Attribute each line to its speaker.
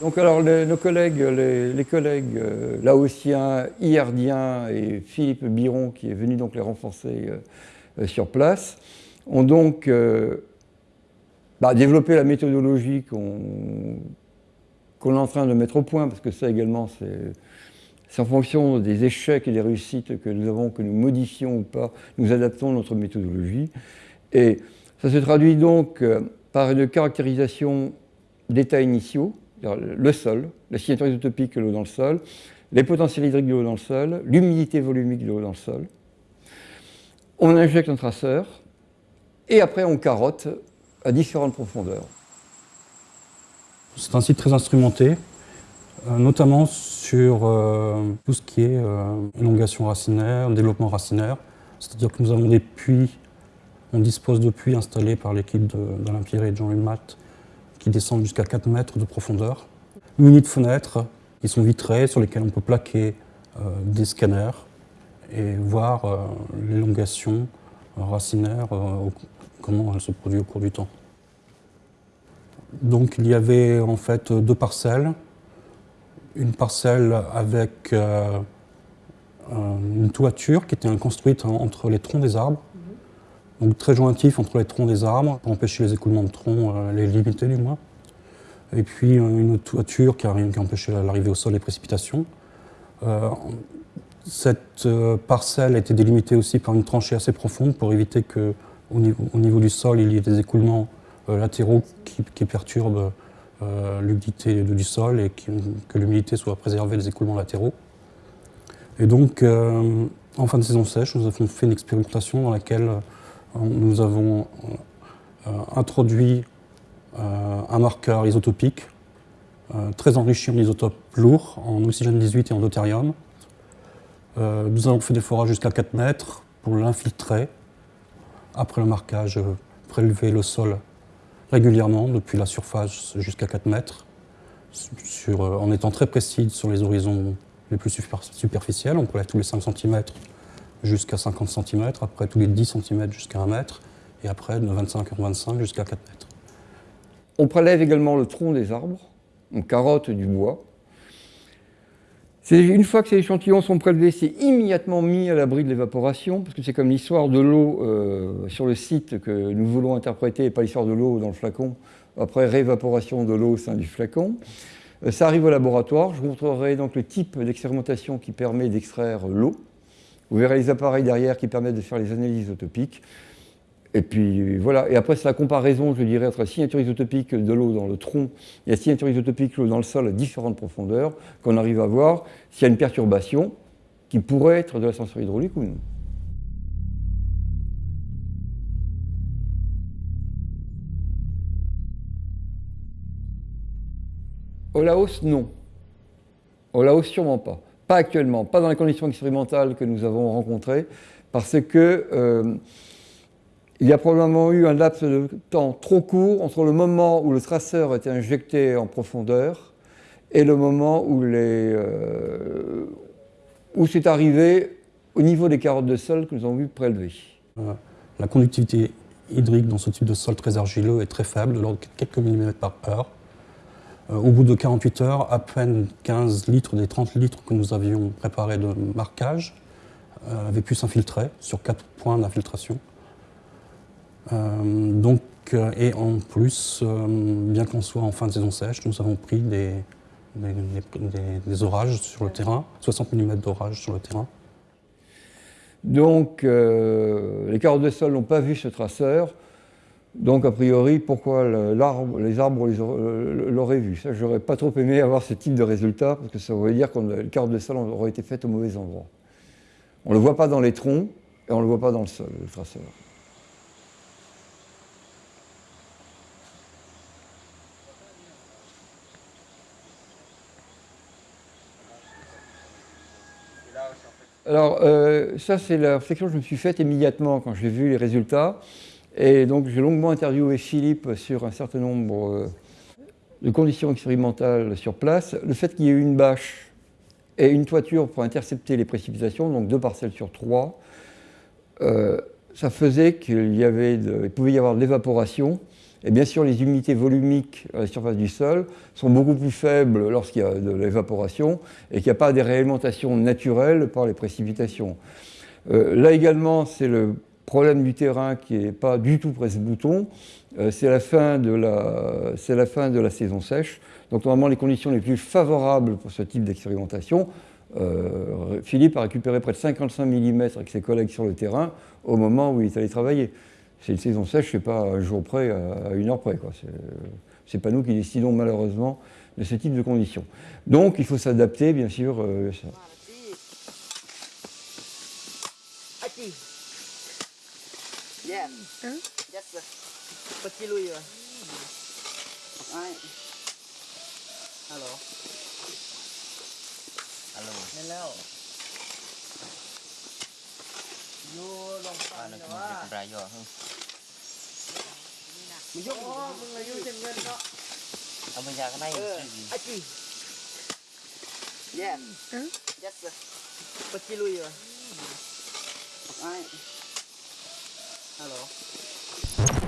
Speaker 1: Donc alors nos collègues, les, collègues euh, laotiens, Iardiens et Philippe Biron, qui est venu donc les renforcer euh, sur place, ont donc bah, développé la méthodologie qu'on est en train de mettre au point, parce que ça également c'est en fonction des échecs et des réussites que nous avons, que nous modifions ou pas, nous adaptons notre méthodologie. Et ça se traduit donc par une caractérisation d'états initiaux, le sol, la signature isotopique de l'eau dans le sol, les potentiels hydriques de l'eau dans le sol, l'humidité volumique de l'eau dans le sol. On injecte un traceur et après on carotte à différentes profondeurs.
Speaker 2: C'est un site très instrumenté, euh, notamment sur euh, tout ce qui est euh, élongation racinaire, développement racinaire. C'est-à-dire que nous avons des puits, on dispose de puits installés par l'équipe d'Alain Pierre et de Jean Hulmat qui descendent jusqu'à 4 mètres de profondeur, munis de fenêtres qui sont vitrées sur lesquelles on peut plaquer euh, des scanners et voir euh, l'élongation racinaire, euh, comment elle se produit au cours du temps. Donc il y avait en fait deux parcelles. Une parcelle avec une toiture qui était construite entre les troncs des arbres donc très jointif entre les troncs des arbres pour empêcher les écoulements de troncs, euh, les limiter du moins. Et puis euh, une toiture qui, a, qui empêchait l'arrivée au sol des précipitations. Euh, cette parcelle a été délimitée aussi par une tranchée assez profonde pour éviter qu'au niveau, au niveau du sol, il y ait des écoulements latéraux qui, perturbent l'humidité du sol et que l'humidité soit préservée des écoulements latéraux. Et donc, en fin de saison sèche, nous avons fait une expérimentation dans laquelle nous avons euh, introduit euh, un marqueur isotopique euh, très enrichi en isotopes lourds, en oxygène 18 et en deutérium. nous avons fait des forages jusqu'à 4 mètres pour l'infiltrer. Après le marquage, prélever le sol régulièrement depuis la surface jusqu'à 4 mètres, en étant très précis sur les horizons les plus superficiels. On prélève tous les 5 cm jusqu'à 50 cm, après tous les 10 cm jusqu'à 1 mètre, et après de 25 en 25 jusqu'à 4 mètres.
Speaker 1: On prélève également le tronc des arbres, on carotte du bois. Une fois que ces échantillons sont prélevés, c'est immédiatement mis à l'abri de l'évaporation, parce que c'est comme l'histoire de l'eau euh, sur le site que nous voulons interpréter, et pas l'histoire de l'eau dans le flacon, après réévaporation de l'eau au sein du flacon. Euh, ça arrive au laboratoire, je vous montrerai donc le type d'expérimentation qui permet d'extraire l'eau. Vous verrez les appareils derrière qui permettent de faire les analyses isotopiques. Et puis voilà, et après c'est la comparaison, je dirais, entre la signature isotopique de l'eau dans le tronc et la signature isotopique de l'eau dans le sol à différentes profondeurs, qu'on arrive à voir s'il y a une perturbation qui pourrait être de l'ascenseur hydraulique ou non. Au Laos, non. Au Laos, sûrement pas. Pas actuellement, pas dans les conditions expérimentales que nous avons rencontrées, parce que euh, il y a probablement eu un laps de temps trop court entre le moment où le traceur était injecté en profondeur et le moment où, euh, où c'est arrivé au niveau des carottes de sol que nous avons vu prélever.
Speaker 2: La conductivité hydrique dans ce type de sol très argileux est très faible, de l'ordre de quelques millimètres par heure. Euh, au bout de 48 heures, à peine 15 litres des 30 litres que nous avions préparés de marquage euh, avaient pu s'infiltrer sur quatre points d'infiltration. Euh, et en plus, bien qu'on soit en fin de saison sèche, nous avons pris des, orages sur le terrain, 60 mm d'orage sur le terrain.
Speaker 1: Donc, les carottes de sol n'ont pas vu ce traceur. Donc, a priori, pourquoi les arbres l'auraient vu Ça, j'aurais pas trop aimé avoir ce type de résultat, parce que ça voudrait dire que le carotte de sol aurait été faite au mauvais endroit. On ne le voit pas dans les troncs, et on ne le voit pas dans le sol, le traceur. Alors, euh, ça, c'est la réflexion que je me suis faite immédiatement quand j'ai vu les résultats. Et donc j'ai longuement interviewé Philippe sur un certain nombre euh, de conditions expérimentales sur place. Le fait qu'il y ait une bâche et une toiture pour intercepter les précipitations, donc deux parcelles sur trois, euh, ça faisait qu'il y avait pouvait y avoir de l'évaporation Et bien sûr, les humidités volumiques à la surface du sol sont beaucoup plus faibles lorsqu'il y a de l'évaporation et qu'il n'y a pas des réalimentations naturelles par les précipitations. Euh, là également, c'est le problème du terrain qui n'est pas du tout presse-bouton. Euh, c'est la, la, la fin de la saison sèche. Donc normalement, les conditions les plus favorables pour ce type d'expérimentation, euh, Philippe a récupéré près de 55 mm avec ses collègues sur le terrain au moment où il est allé travailler c'est une saison sèche, c'est pas un jour près, à une heure près. C'est pas nous qui décidons malheureusement de ce type de conditions. Donc il faut s'adapter, bien sûr. Euh, ça.
Speaker 3: Yes. Huh? Yes, sir. Patiluy. Ay. Hello. Hello. Hello. ยูลองไปนะว่าเป็น
Speaker 4: รายย่ฮะ
Speaker 3: มึงยุ่งมึงอายุเต็มเงินเนาะ
Speaker 4: เอามึงยาข้างใน
Speaker 3: ไอ้จีเย้ยัดเลยปฏิ
Speaker 4: ลุยเหรอ
Speaker 3: ไอ้ Hello。